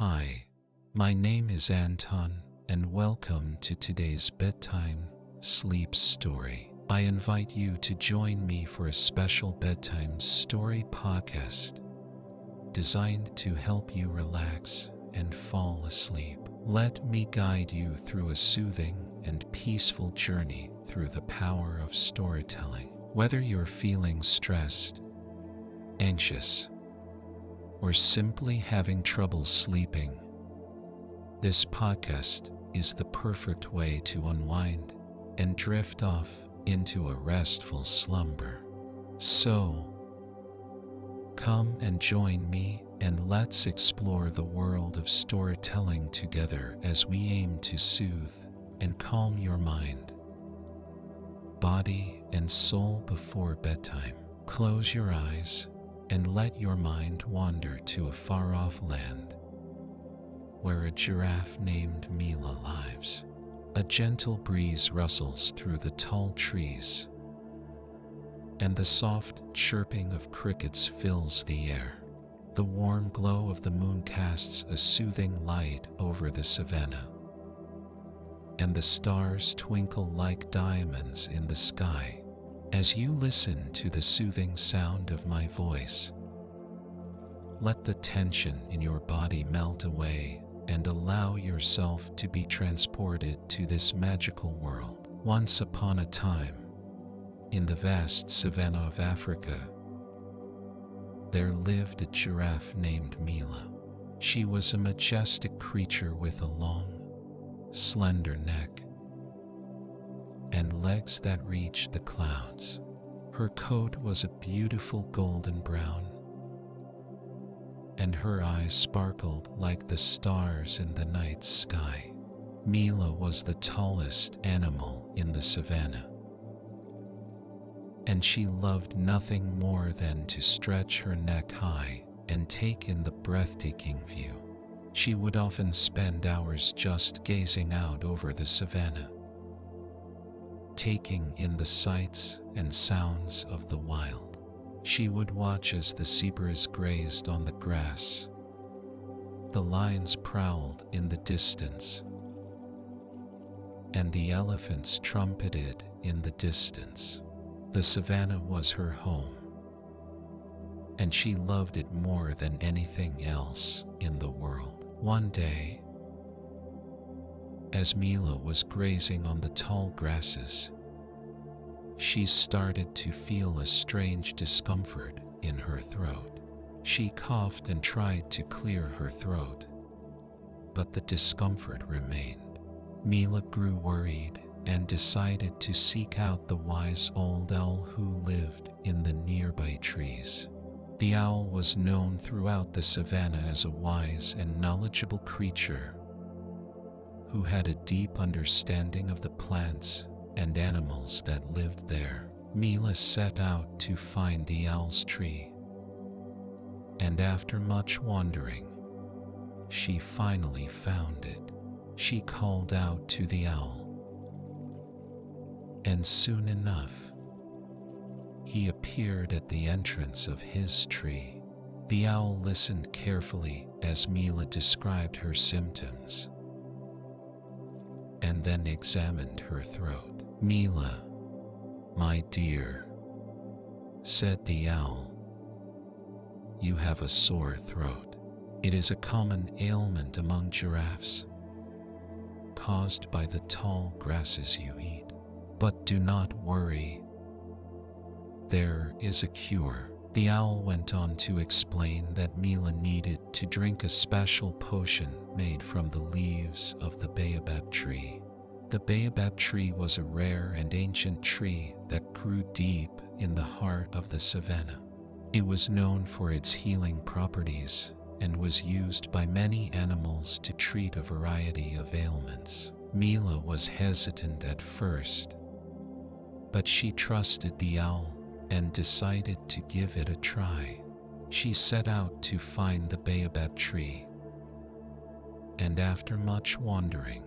Hi, my name is Anton, and welcome to today's bedtime sleep story. I invite you to join me for a special bedtime story podcast designed to help you relax and fall asleep. Let me guide you through a soothing and peaceful journey through the power of storytelling. Whether you're feeling stressed, anxious, or simply having trouble sleeping, this podcast is the perfect way to unwind and drift off into a restful slumber. So, come and join me and let's explore the world of storytelling together as we aim to soothe and calm your mind, body, and soul before bedtime. Close your eyes and let your mind wander to a far off land where a giraffe named Mila lives. A gentle breeze rustles through the tall trees, and the soft chirping of crickets fills the air. The warm glow of the moon casts a soothing light over the savannah, and the stars twinkle like diamonds in the sky. As you listen to the soothing sound of my voice, let the tension in your body melt away and allow yourself to be transported to this magical world. Once upon a time, in the vast savanna of Africa, there lived a giraffe named Mila. She was a majestic creature with a long, slender neck and legs that reached the clouds. Her coat was a beautiful golden brown and her eyes sparkled like the stars in the night sky. Mila was the tallest animal in the savannah, and she loved nothing more than to stretch her neck high and take in the breathtaking view. She would often spend hours just gazing out over the savannah, taking in the sights and sounds of the wild. She would watch as the zebras grazed on the grass. The lions prowled in the distance, and the elephants trumpeted in the distance. The savannah was her home, and she loved it more than anything else in the world. One day, as Mila was grazing on the tall grasses, she started to feel a strange discomfort in her throat. She coughed and tried to clear her throat, but the discomfort remained. Mila grew worried and decided to seek out the wise old owl who lived in the nearby trees. The owl was known throughout the savannah as a wise and knowledgeable creature who had a deep understanding of the plants and animals that lived there. Mila set out to find the owl's tree. And after much wandering, she finally found it. She called out to the owl. And soon enough, he appeared at the entrance of his tree. The owl listened carefully as Mila described her symptoms and then examined her throat. Mila, my dear, said the owl, you have a sore throat. It is a common ailment among giraffes, caused by the tall grasses you eat. But do not worry. There is a cure. The owl went on to explain that Mila needed to drink a special potion made from the leaves of the baobab tree. The baobab tree was a rare and ancient tree that grew deep in the heart of the savannah. It was known for its healing properties and was used by many animals to treat a variety of ailments. Mila was hesitant at first, but she trusted the owl and decided to give it a try. She set out to find the baobab tree, and after much wandering,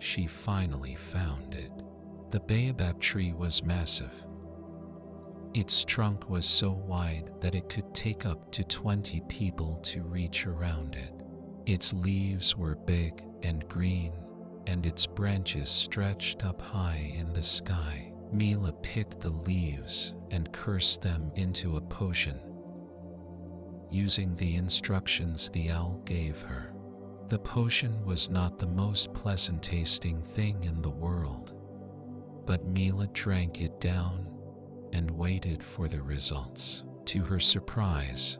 she finally found it. The baobab tree was massive. Its trunk was so wide that it could take up to 20 people to reach around it. Its leaves were big and green, and its branches stretched up high in the sky. Mila picked the leaves and cursed them into a potion, using the instructions the owl gave her. The potion was not the most pleasant tasting thing in the world, but Mila drank it down and waited for the results. To her surprise,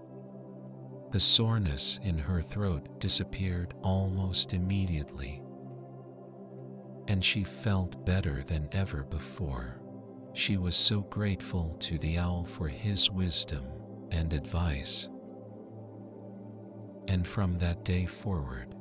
the soreness in her throat disappeared almost immediately, and she felt better than ever before. She was so grateful to the owl for his wisdom and advice. And from that day forward,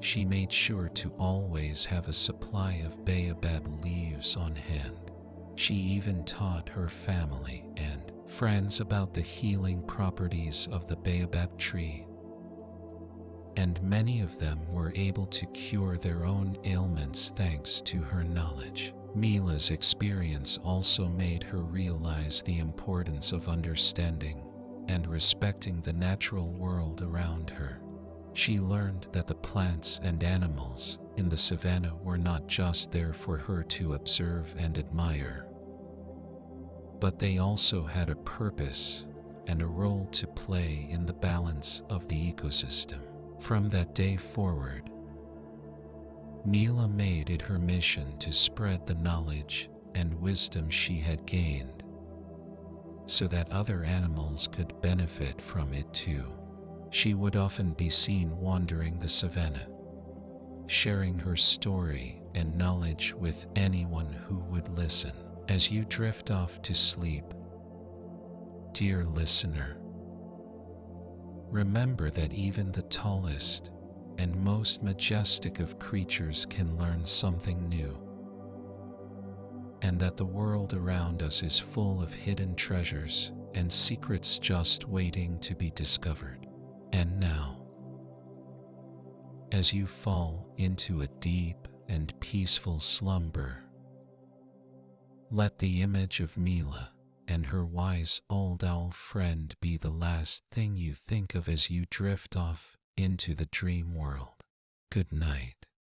she made sure to always have a supply of baobab leaves on hand. She even taught her family and friends about the healing properties of the baobab tree. And many of them were able to cure their own ailments thanks to her knowledge. Mila's experience also made her realize the importance of understanding and respecting the natural world around her. She learned that the plants and animals in the savannah were not just there for her to observe and admire, but they also had a purpose and a role to play in the balance of the ecosystem. From that day forward, Mila made it her mission to spread the knowledge and wisdom she had gained so that other animals could benefit from it too. She would often be seen wandering the savannah, sharing her story and knowledge with anyone who would listen. As you drift off to sleep, dear listener, remember that even the tallest and most majestic of creatures can learn something new, and that the world around us is full of hidden treasures and secrets just waiting to be discovered. And now, as you fall into a deep and peaceful slumber, let the image of Mila and her wise old owl friend be the last thing you think of as you drift off into the dream world. Good night.